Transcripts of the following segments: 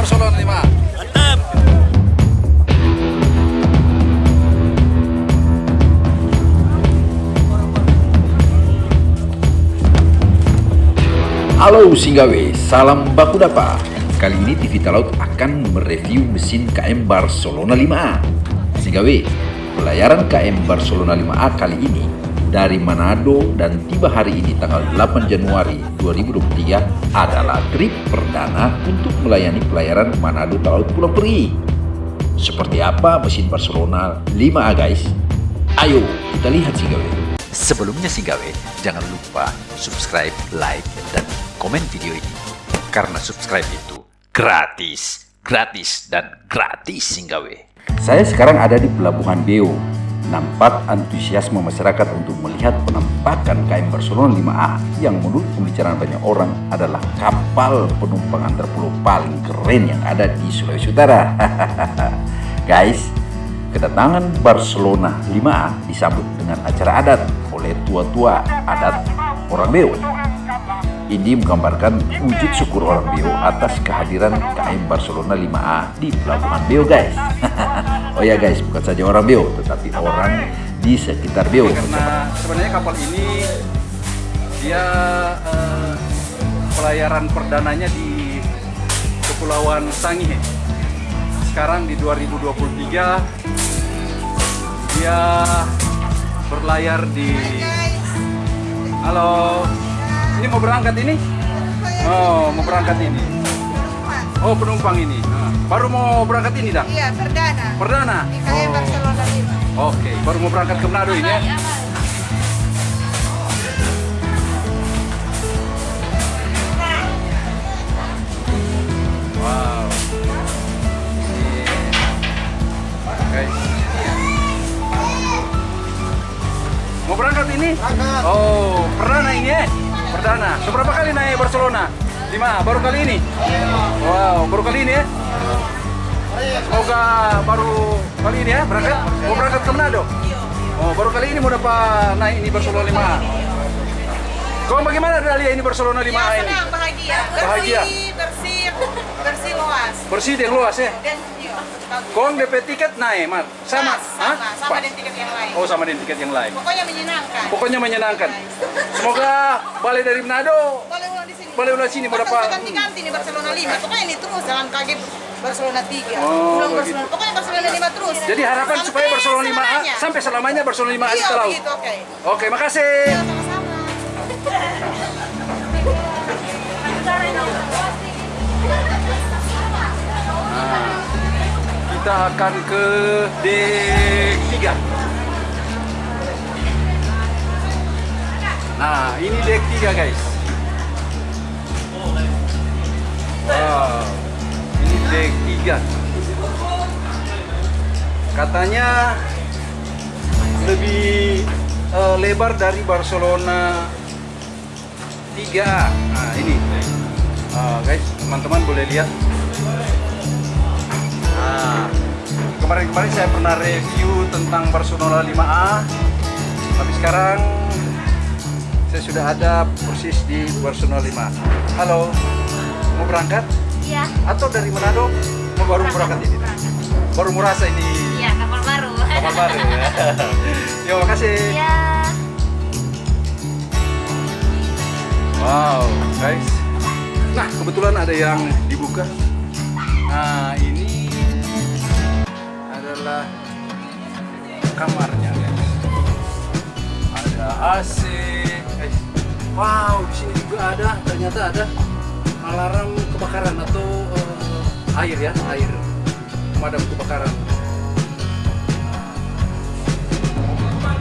Barcelona 5 Mantap. Halo Singgawe, salam baku dapa. Kali ini TV Talaut akan mereview mesin KM Barcelona 5A. Singgawe, pelayaran KM Barcelona 5A kali ini dari Manado dan tiba hari ini tanggal 8 Januari 2023 adalah trip perdana untuk melayani pelayaran Manado Talaut Pulau Peri. Seperti apa mesin Barcelona 5A guys? Ayo kita lihat Singgawe. Sebelumnya Singgawe, jangan lupa subscribe, like, dan komen video ini. Karena subscribe itu gratis, gratis, dan gratis Singgawe. Saya sekarang ada di Pelabuhan Beo. Nampak antusiasme masyarakat untuk melihat penampakan KM Barcelona 5A yang menurut pembicaraan banyak orang adalah kapal penumpang antar pulau paling keren yang ada di Sulawesi Utara. Guys, kedatangan Barcelona 5A disambut dengan acara adat oleh tua-tua adat orang Beo. Ini menggambarkan wujud syukur orang Beo atas kehadiran KM Barcelona 5A di Pelabuhan Beo guys. oh ya guys, bukan saja orang Beo, tetapi orang di sekitar Beo. Karena sebenarnya kapal ini dia eh, pelayaran perdananya di Kepulauan Sangihe. Sekarang di 2023 dia berlayar di Halo. Ini mau berangkat ini? Oh, mau berangkat ini. Oh, penumpang ini. Nah, baru mau berangkat ini dah? Iya, perdana. Perdana? Di KM Oh. Barcelona 5. Oke, baru mau berangkat ke Manado ini ya? Wow. Mau berangkat ini? Oh, perdana ini ya? Perdana. Seberapa kali naik Barcelona? Lima, baru kali ini? Wow, baru kali ini ya? Semoga baru kali ini ya berangkat. Mau berangkat ke Manado? Oh, baru kali ini mau dapat naik ini Barcelona 5 Kau bagaimana Dalia ini Barcelona 5 Ya, ini? senang, bahagia. Bahagia. Bersih, luas. Bersih dan luas ya. Dan iya, bagus. Kau DP tiket naik, Mat? Sama? Hah? sama, sama Pas. dengan tiket yang lain. Oh, sama dengan tiket yang lain. Pokoknya menyenangkan. Pokoknya menyenangkan. Semoga balik dari Manado Boleh ulang di sini. Boleh ulang sini, mau Bahkan dapat- sudah ganti-ganti nih Barcelona 5. Pokoknya ini terus dalam KG Barcelona 3. Oh, begitu. Barcelona. Pokoknya Barcelona 5 terus. Jadi harapan Sampai supaya Barcelona 5A selamanya. sampai selamanya Barcelona 5A di Iya, Talaut. begitu, oke. Oke, makasih. Iya, sama-sama. Kita akan ke dek 3. Nah, ini dek 3 guys. Wow, ini dek 3. Katanya lebih eh, lebar dari Barcelona 3. Nah, ini. Ah, guys, teman-teman boleh lihat. Nah, kemarin-kemarin saya pernah review tentang Barcelona 5A, tapi sekarang saya sudah ada persis di Barcelona 5. Halo, mau berangkat? Iya, Atau dari Manado? Mau baru berangkat ini? Baru merasa ini iya kapal baru. kapal baru ya. Yo, makasih. Iya. Wow, guys. Nah, kebetulan ada yang dibuka. Nah, ini adalah kamarnya, guys. Ada AC, guys. Wow, di sini juga ada, ternyata ada alarm kebakaran atau eh, air ya, air pemadam kebakaran.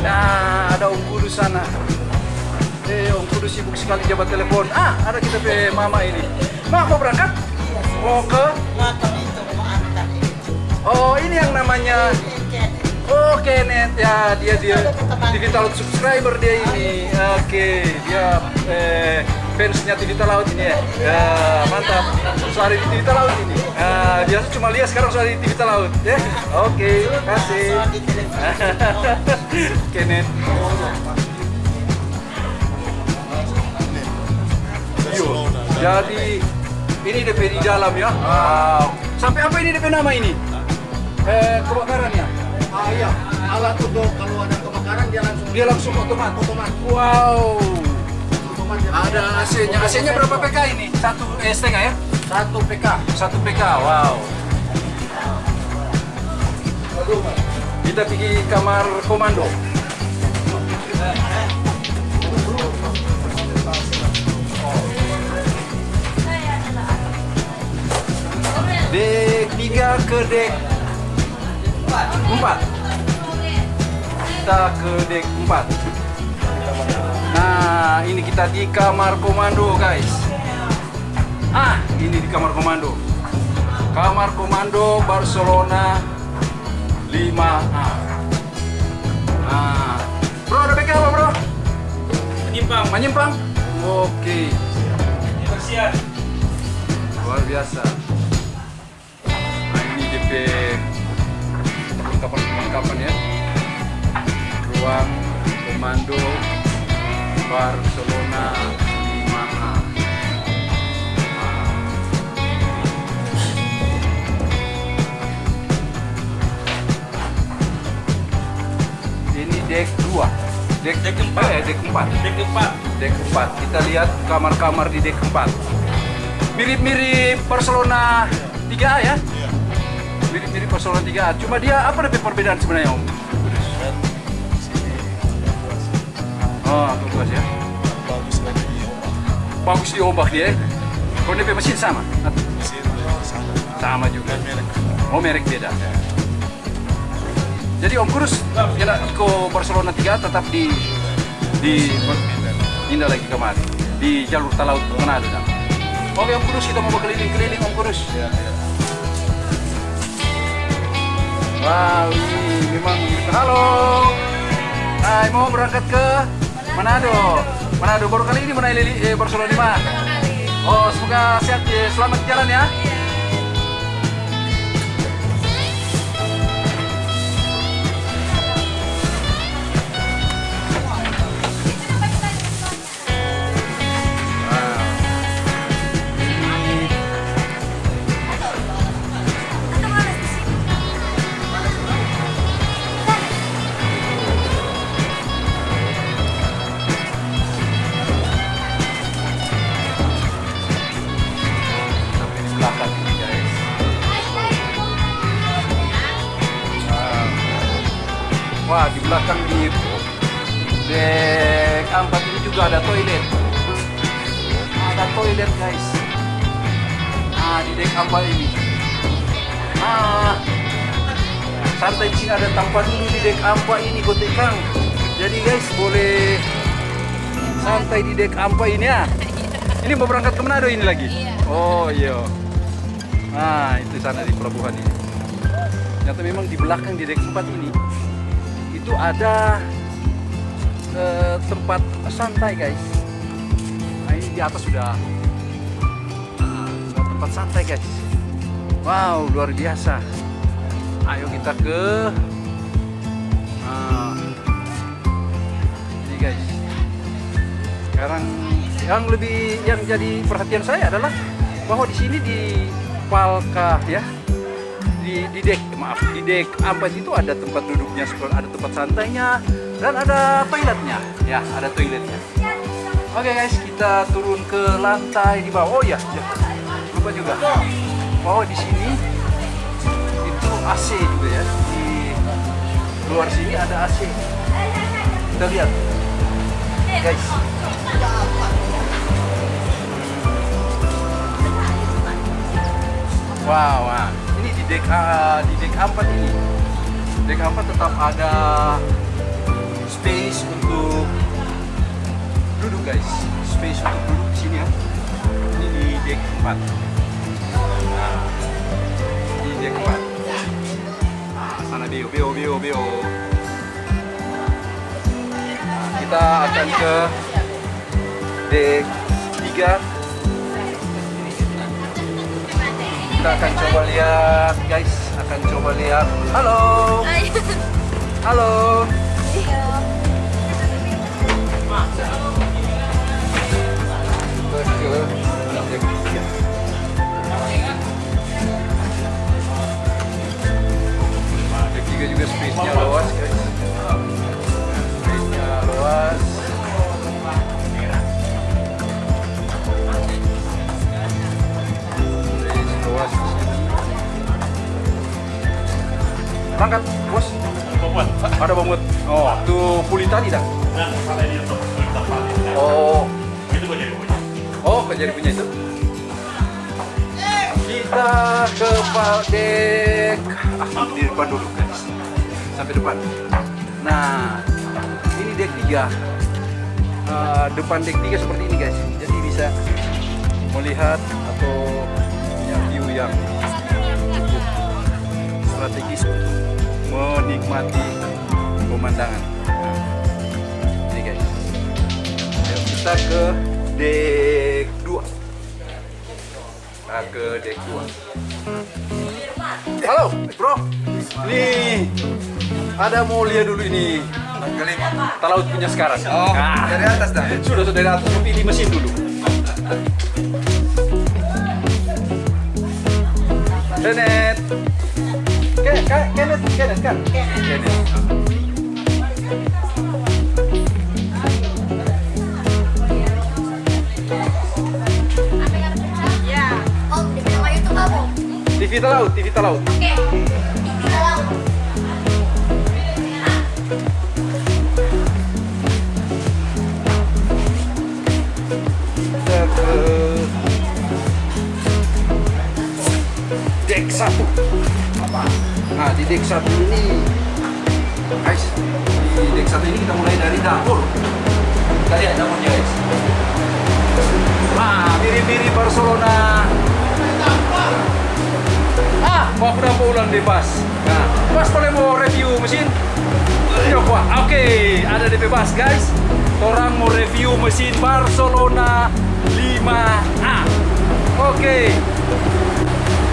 Nah, ada Om Kudu sana. Eh, Om Kudu sibuk sekali jabat telepon. Ah, ada kita pe mama ini. Ma, mau berangkat? Mau ke? Yang namanya Oh, Kenneth ya, dia dia Talaut subscriber dia ini. Oke, dia eh, fansnya TV Talaut ini ya. Ya, mantap. Suara di TV Talaut ini. Ah, biasa cuma lihat sekarang suara di TV Talaut ya. Oke, kasih. Kenneth. Yo, jadi Ini DP di dalam ya. Wow. Sampai apa ini DP nama ini? Eh, kebakarannya. Ah iya, alat untuk kalau ada kebakaran dia langsung Dia langsung otomat. otomat. Wow. Otomat Ada AC-nya. AC-nya berapa PK ini? Satu eh, setengah ya? Satu PK. Satu PK. Wow. Kita pergi kamar komando. Dek 3 ke dek 4 Kita ke dek 4 Nah ini kita di kamar komando guys. Ah ini di kamar komando. Kamar komando Barcelona 5A Nah. Bro ada PK apa bro? Menyimpang. Menyimpang? Oke. Persian Luar biasa. Nah ini DP perlengkapan-perlengkapan ya. Ruang komando Barcelona 5A Nah. Ini deck 2 Deck, deck 4 eh, deck 4 Deck 4 Deck 4 Kita lihat kamar-kamar di deck 4 Mirip-mirip Barcelona 3A ya? Mirip-mirip Barcelona 3A Cuma dia apa lebih perbedaan sebenarnya Om? Oh, aku luas ya bagus lagi di ombak Bagus di ombak dia ya? Kalau DP mesin sama? mesin sama Sama juga merek Oh merek beda. Jadi Om Kurus kena ke Barcelona 3 tetap di di pindah lagi kemari di jalur talaut Manado. Oke Om Kurus kita mau berkeliling-keliling Om Kurus. Wow ini memang halo. Hai mau berangkat ke Manado. Manado baru kali ini menaik lili eh, Barcelona 5. Oh semoga sehat ya. Selamat jalan ya. Juga ada toilet. Ada toilet guys. Ah di dek empat ini. Ah santai sini ada tempat dulu di dek empat ini kotek kang. Jadi guys boleh santai di dek empat ini ya. Ini mau berangkat ke Manado ini lagi? Oh iya. Nah itu sana di pelabuhan ini. Ternyata memang di belakang di dek 4 ini itu ada tempat santai guys. Nah ini di atas sudah, nah, tempat santai guys. Wow luar biasa. Ayo kita ke nah, ini guys. Sekarang yang lebih yang jadi perhatian saya adalah bahwa di sini di Palka ya di, di dek maaf di dek. Ampat itu? Ada tempat duduknya ada tempat santainya dan ada toiletnya. Ya ada toiletnya. Oke guys kita turun ke lantai di bawah. Oh ya, ya. lupa juga. Bahwa di sini itu AC juga ya. Di luar sini ada AC kita lihat. Guys. Wow, wah. Di dek ah, di dek 4 ini. Dek 4 tetap ada space untuk duduk guys. Space untuk duduk di sini ya. Ini di dek 4. Nah, di dek 4. Nah, sana bio, bio, bio, bio. Nah, kita akan ke dek 3 kita akan coba lihat guys. Akan coba lihat. Halo. Halo. Ke Eh, depan dek tiga seperti ini guys. Jadi bisa melihat atau punya view yang cukup strategis untuk menikmati pemandangan. Nah, ini guys. Ayo kita ke dek 2 Nah, ke dek 2 Halo, bro. Nih, ada mau lihat dulu ini. Talaut punya sekarang. Oh, dari atas dah. Sudah, sudah dari atas, tapi di mesin dulu. Kenneth. Ke- Ke- Kenneth, Kenneth kan? Kenneth. Ya. Oh, di nama YouTube kamu? TV Talaut, TV Talaut. Oke. Kalau di dek satu ini guys di dek satu ini kita mulai dari dapur kita lihat dapurnya guys nah mirip-mirip Barcelona ah mau aku dapat ulang bebas nah pas boleh mau review mesin Coba, oke, ada DP Bas guys. Orang mau review mesin Barcelona 5A. Oke.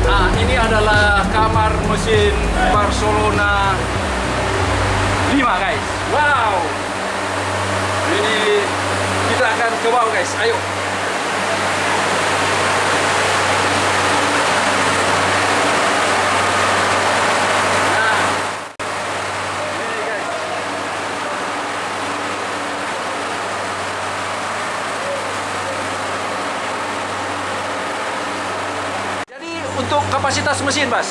Nah, ini adalah kamar mesin Barcelona 5 guys. Wow. Ini kita akan ke bawah guys. Ayo. Nah, ini guys. Jadi untuk kapasitas mesin, Bas.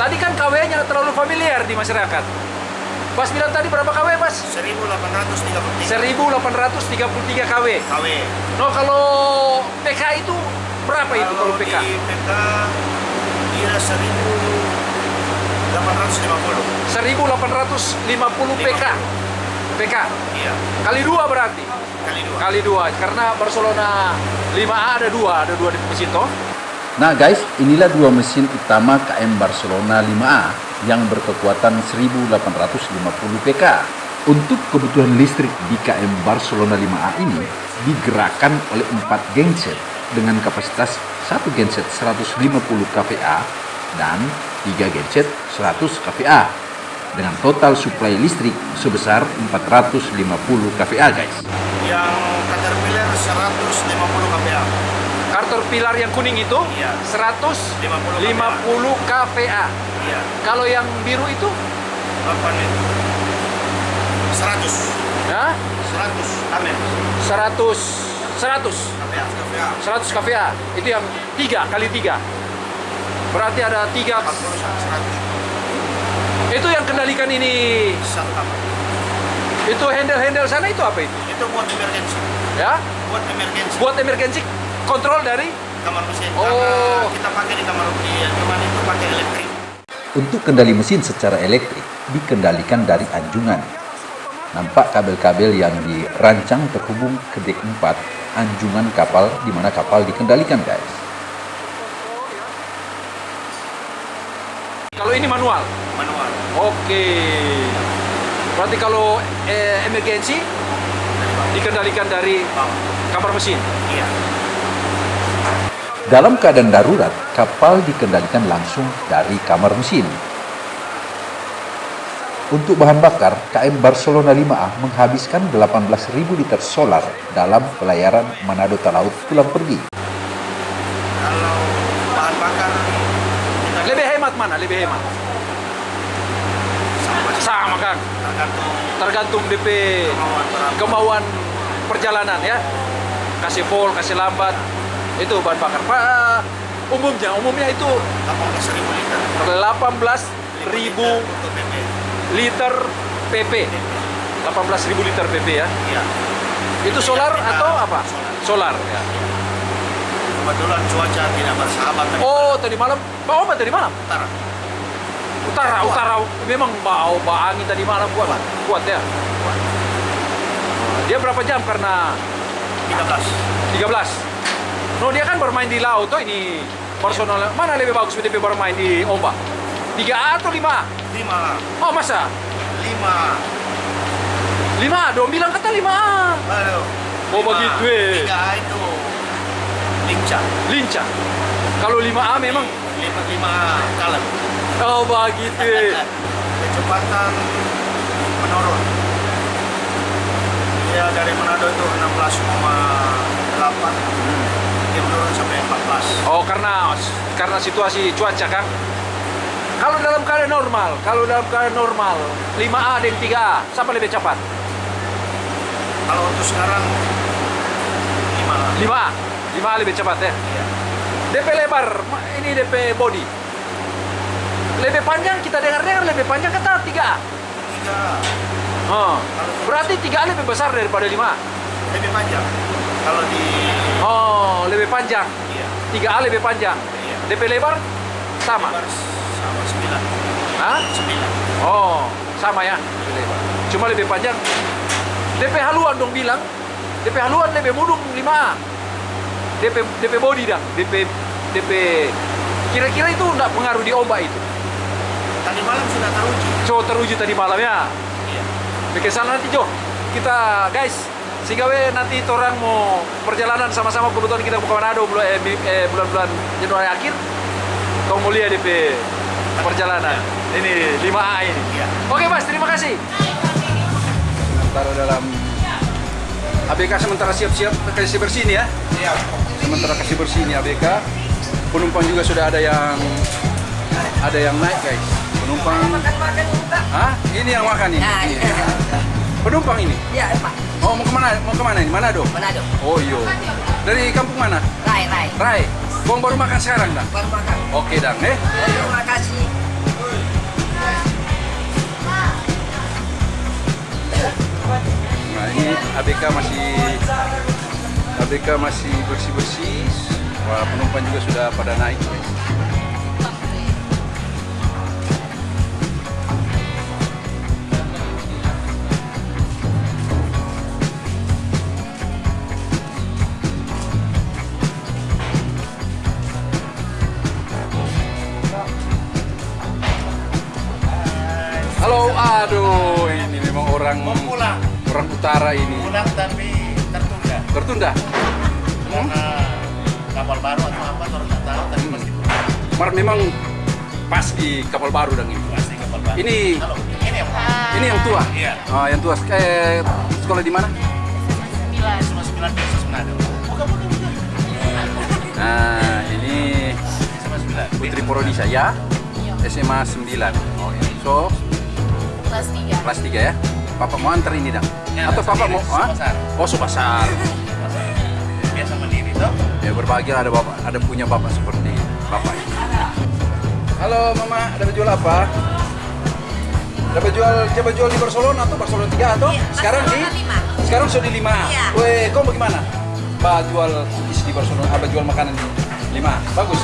Tadi kan KW-nya terlalu familiar di masyarakat. Bas bilang tadi berapa KW, Bas? 1833 1833 KW. KW. No, kalau PK itu berapa itu kalau PK? di PK dia 1850. 1850 PK. PK. Iya, Kali dua berarti. kali dua. Kali dua. Karena Barcelona 5A ada dua, ada dua di mesin toh. Nah guys, inilah dua mesin utama KM Barcelona 5A yang berkekuatan 1850 PK. Untuk kebutuhan listrik di KM Barcelona 5A ini digerakkan oleh 4 genset dengan kapasitas 1 genset 150 kVA dan 3 genset 100 kVA dengan total suplai listrik sebesar 450 kVA guys. Yang Caterpillar 150 kPa. Kartor pilar yang kuning itu Iya. 150 kVA. Iya, Kalau yang biru itu 8 itu. 100. ya 100 amin. 100 100 KPA. KPA. 100 kVA. Itu yang 3 kali 3. Berarti ada 3 40 sampai 100. itu yang kendalikan ini. Itu handle-handle sana itu apa itu? Itu buat emergency. Ya, Buat emergency. buat emergency kontrol dari kamar mesin. Oh. Karena kita pakai di kamar di cuman itu pakai elektrik. Untuk kendali mesin secara elektrik dikendalikan dari anjungan. Nampak kabel-kabel yang dirancang terhubung ke dek 4 anjungan kapal di mana kapal dikendalikan guys. kalau ini manual. Manual. Oke. Berarti kalau eh, emergency dikendalikan dari kamar mesin. Iya. Dalam keadaan darurat, kapal dikendalikan langsung dari kamar mesin. Untuk bahan bakar, KM Barcelona 5A menghabiskan 18.000 liter solar dalam pelayaran Manado Talaut pulang pergi. Kalau bahan bakar Lebih hemat mana? Lebih hemat. sama Sama kan. tergantung Tergantung DP kemauan kemauan perjalanan ya. Kasih full, kasih lambat. Itu bahan bakar. Pak, umumnya umumnya itu 18.000 liter. 18 untuk PP. liter PP. 18.000 liter PP ya. Iya. Itu solar Kita- atau apa? Solar. ya. Kebetulan cuaca tidak bersahabat tadi Oh, tadi malam. Bau apa tadi malam? utara. Utara, utara. Memang bau, bau angin tadi malam kuat. Kuat ya. Dia berapa jam karena 13. 13. No, dia kan bermain di laut tuh ini Barcelona. Mana lebih bagus DP bermain di ombak? 3A atau 5A? 5. Oh, masa? 5. 5A, dong bilang kata 5A. Aduh. Oh, begitu, eh. 3 itu lincah. Lincah. Kalau 5A memang 5 5 kalem. Oh, begitu. Kecepatan menurun. Ya dari Manado itu 16,8 karena karena situasi cuaca kan. Kalau dalam keadaan normal, kalau dalam keadaan normal, 5A dan 3A, siapa lebih cepat? Kalau untuk sekarang 5 5A. 5A lebih cepat ya. Iya. DP lebar, ini DP body. Lebih panjang, kita dengar-dengar lebih panjang kata 3A. 3 Oh, berarti 3A lebih besar daripada 5A. lebih panjang. Kalau di Oh, lebih panjang. Iya, 3A lebih panjang. iya. DP lebar sama. Lebar sama 9. Hah? 9. Oh, sama ya. DP lebar. Cuma lebih panjang. DP haluan dong bilang. DP haluan lebih mudung 5A. DP DP body dah. DP DP kira-kira itu enggak pengaruh di ombak itu. Tadi malam sudah teruji. So teruji tadi malam ya. Iya. Bikin sana nanti Jo. Kita guys, sehingga we nanti orang mau perjalanan sama-sama kebetulan kita ke Manado bulan eh, bi- eh, bulan-bulan Januari akhir. Kau mau lihat DP perjalanan. Ini 5A ini. Iya. Oke Mas, terima kasih. Sementara dalam ABK sementara siap-siap kasih bersih nih ya. Iya. Sementara kasih bersih ini ABK, penumpang juga sudah ada yang ada yang naik guys. Penumpang. Hah? Ini yang makan nih? Nah, iya. Penumpang ini? Ya, Pak. Oh, mau ke mana? Mau ke mana ini? Manado? Manado. Oh iya. Dari kampung mana? Rai, Rai. Rai. Bong baru makan sekarang dah? Baru makan. Oke dang, eh? Terima kasih. Nah ini ABK masih ABK masih bersih-bersih. Wah, penumpang juga sudah pada naik. guys. Orang Mau pulang. orang utara ini. Pulang tapi tertunda. Tertunda. Karena kapal baru atau apa orang nggak tahu tapi Hmm. pasti pulang. Mar memang pas di kapal baru dang ini. Pasti kapal baru. Ini- Halo, ini yang Ini yang tua. Iya. Oh, yang tua. Eh, sekolah di mana? Sembilan sembilan Yesus Manado. Bukan bukan bukan. Nah, ini sembilan. Putri Porodisa ya. SMA 9. Oh, ya. So, Kelas 3. kelas 3 ya. Papa mau antar ini dang. Ya, Atau papa mau ah? Subasar. Oh, Subasar. Biasa mandiri toh. Ya berbahagia ada bapak, ada punya bapak seperti bapak ini. Halo mama, ada jual apa? Dapat jual, coba jual di Barcelona atau Barcelona 3 atau Iya, sekarang di sekarang sudah di 5. Iya. Weh, kau bagaimana? Ba jual isi di Barcelona, apa jual makanan di 5. Bagus.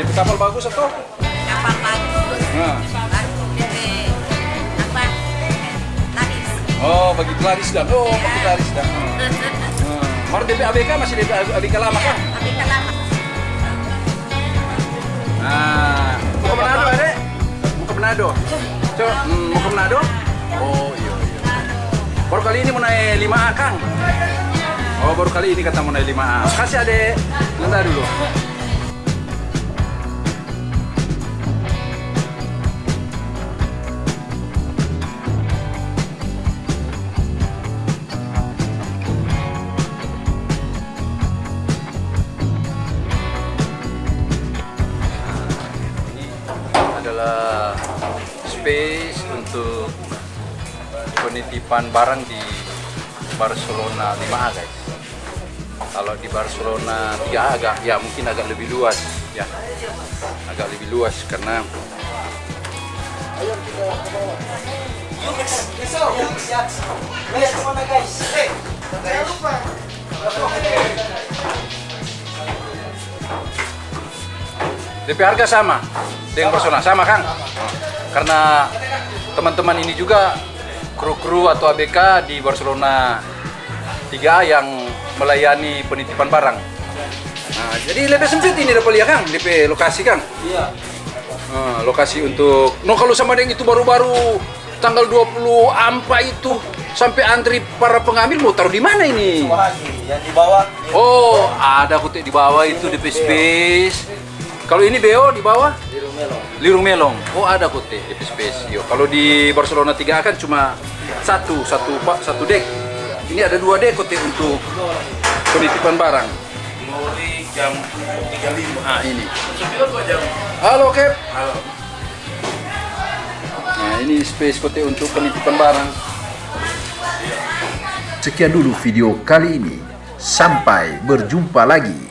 Di kapal bagus atau? Kapal bagus. Nah. Oh, bagi pelaris dan. Oh, bagi pelaris dan. Hmm. Mar DP ABK masih DP ABK lama kan? Tapi kan lama. Nah, mau ke Manado, Adek? Mau ke Manado? Coba, hmm, mau ke Manado? Oh, iya, iya. Baru kali ini mau naik 5A, Kang. Oh, baru kali ini kata mau naik 5A. Kasih, Adek. Bentar dulu. Penitipan barang di Barcelona 5A guys. Kalau di Barcelona 3A agak ya mungkin agak lebih luas ya. Agak lebih luas karena DP harga sama dengan Barcelona sama Kang. Karena teman-teman ini juga kru-kru atau ABK di Barcelona. 3 yang melayani penitipan barang. Nah, jadi lebih sempit ini dapat lihat Kang? DP lokasi Kang? Iya. Nah, lokasi untuk no kalau sama dengan itu baru-baru tanggal 20 ampa itu sampai antri para pengambil mau taruh di mana ini? Yang di bawah. Oh, ada kutik di bawah itu DP space. Kalau ini BO di bawah di Rumelo. Lirung Melong. Oh, ada DP space. Yo, kalau di Barcelona 3 kan cuma satu, satu pak, satu deck. Ini ada dua deck kutik untuk penitipan barang. Lori jam 35. Nah, ini. Halo, Cap. Halo. Nah, ini space kutik untuk penitipan barang. Sekian dulu video kali ini. Sampai berjumpa lagi.